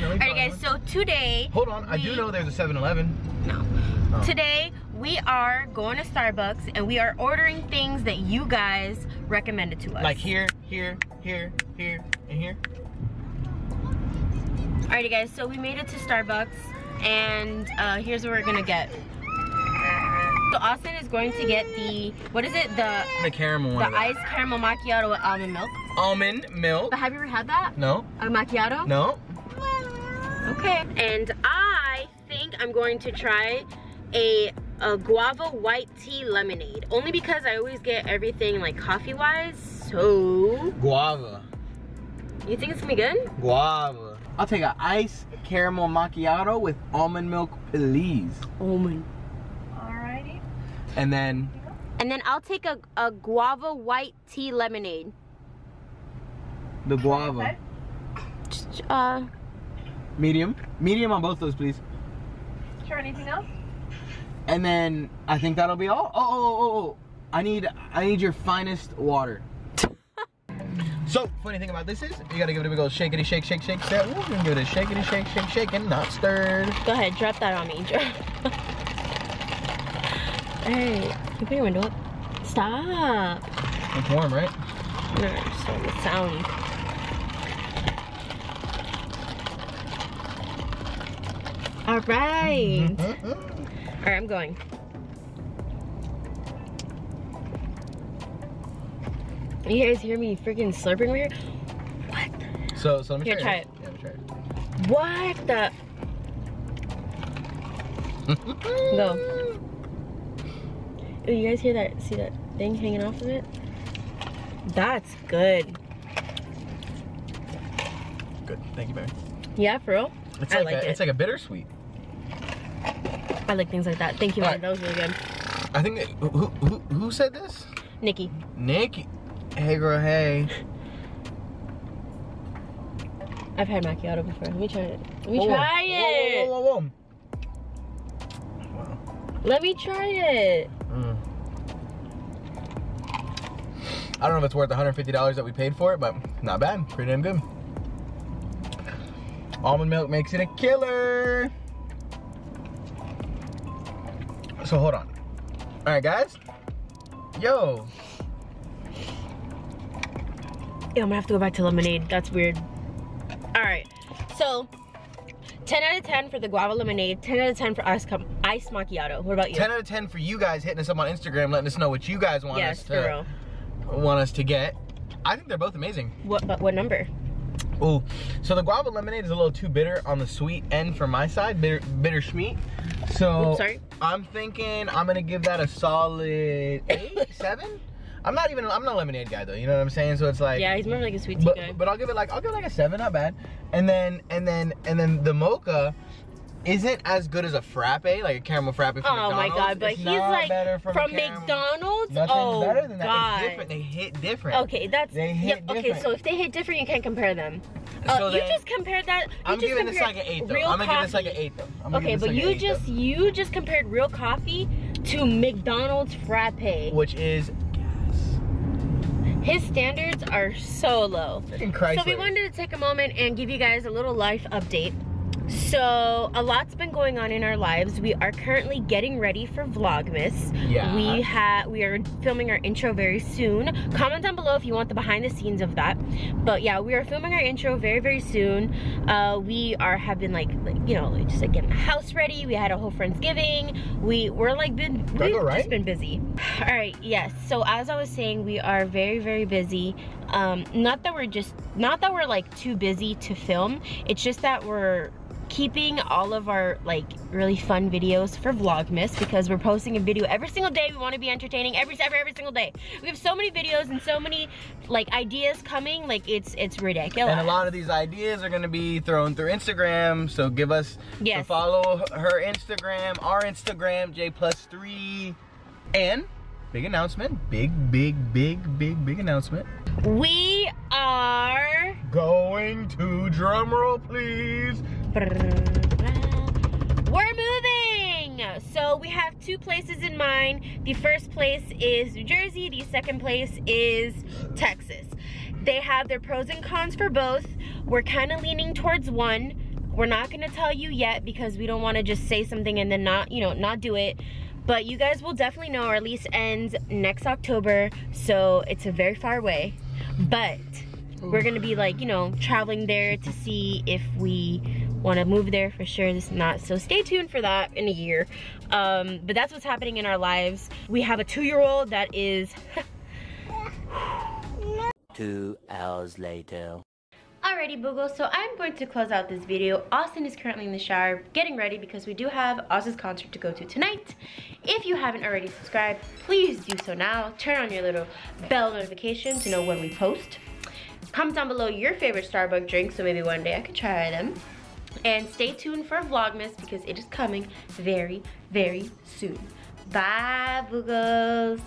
definitely. All right, guys. So today. Hold on, I do know there's a 7-Eleven. No. Oh. Today we are going to Starbucks and we are ordering things that you guys recommended to us. Like here, here, here, here, and here. Alrighty, guys. So we made it to Starbucks and uh, here's what we're gonna get. So Austin is going to get the what is it? The The caramel the iced caramel macchiato with almond milk. Almond milk. But have you ever had that? No, A macchiato? no. Okay. And I think I'm going to try a, a guava white tea lemonade. Only because I always get everything like coffee wise. So, Guava. you think it's gonna be good? Guava. I'll take an ice caramel macchiato with almond milk, please. Almond. Alrighty. And then And then I'll take a, a guava white tea lemonade. the guava. Just, Uh, Medium. Medium on both those, please. Sure, anything else? And then I think that'll be all. Oh, oh, oh, oh, oh. I need I need your finest water. so funny thing about this is you gotta give it a big old shakety shake shake shake step. Ooh, you can give it a shakety shake shake shake and not stirred. go ahead, drop that on me. hey, you put your window up. Stop. It's warm, right? No, just on the sound. All right. Mm-mm. All right, I'm going. You guys hear me freaking slurping over here? What? So so let me Here, try, try it. Yeah, let me try What the? it. Go. Oh, you guys hear that? See that thing hanging off of it? That's good. Good. Thank you, baby. Yeah, for real? It's I like, like a, it. it's like a bittersweet. I like things like that. Thank you, man. Alright. That was really good. I think that, who, who who said this? Nikki. Nikki. Hey girl, hey. I've had macchiato before. Let me try it. Let me Whoa, try it. Whoa, whoa, whoa, whoa. Wow. Let me try it. Mm. I don't know if it's worth $150 that we paid for it, but not bad. Pretty damn good. Almond milk makes it a killer. So hold on. All right, guys. Yo. Yeah, I'm gonna have to go back to lemonade. That's weird. All right. So, 10 out of 10 for the guava lemonade. 10 out of 10 for ice, ice macchiato. What about you? 10 out of 10 for you guys hitting us up on Instagram, letting us know what you guys want yes, us to want us to get. I think they're both amazing. What? But what number? Ooh, so the guava lemonade is a little too bitter on the sweet end for my side, bitter, bitter sweet. So Oops. I'm thinking I'm gonna give that a solid eight, seven. I'm not even, I'm not a lemonade guy though, you know what I'm saying? So it's like, Yeah, he's more like a sweet tea but, guy. but I'll give it like, I'll give it like a seven, not bad. And then, and then, and then the mocha isn't as good as a frappe, like a caramel frappe from Oh my god, but It's he's like better from, from, McDonald's. Nothing's oh better than that. god. It's different. They hit different. Okay, that's They hit yep, Okay, so if they hit different, you can't compare them. Uh, So you then- just compared that. I'm just giving this like an eight though. I'm gonna give this like an eight though. I'm Okay, but like you just though. you just compared real coffee to McDonald's frappe. which is gas. His standards are so low. So we wanted to take a moment and give you guys a little life update. So a lot's been going on in our lives. We are currently getting ready for Vlogmas. Yeah. We have we are filming our intro very soon. Comment down below if you want the behind the scenes of that. But yeah, we are filming our intro very very soon. Uh, we are have been like, like you know like, just like getting the house ready. We had a whole friendsgiving. We we're like been we've right? just been busy. All right, yes. So as I was saying, we are very very busy. Um, not that we're just not that we're like too busy to film. It's just that we're keeping all of our like really fun videos for vlogmas because we're posting a video every single day we want to be entertaining every every every single day we have so many videos and so many like ideas coming like it's it's ridiculous And a lot of these ideas are gonna be thrown through Instagram. So give us Yes. so follow her Instagram, our Instagram, J plus three. And big announcement. Big, big, big, big, big announcement. we are Going to drumroll please. we're moving. So we have two places in mind. The first place is new jersey. The second place is texas. They have their pros and cons for both. We're kind of leaning towards one. We're not gonna tell you yet because we don't want to just say something and then not you know not do it but you guys will definitely know our lease ends next october so it's a very far away. But we're gonna be like you know traveling there to see if we want to move there for sure. This is not so stay tuned for that in a year. Um, but that's what's happening in our lives. We have a two-year-old that is Two hours later. Alrighty Boogle, so I'm going to close out this video. Austin is currently in the shower getting ready because we do have Oz's concert to go to tonight. If you haven't already subscribed, please do so now. Turn on your little bell notification to know when we post. Comment down below your favorite Starbucks drink so maybe one day I could try them. And stay tuned for Vlogmas because it is coming very, very soon. Bye, Boogles.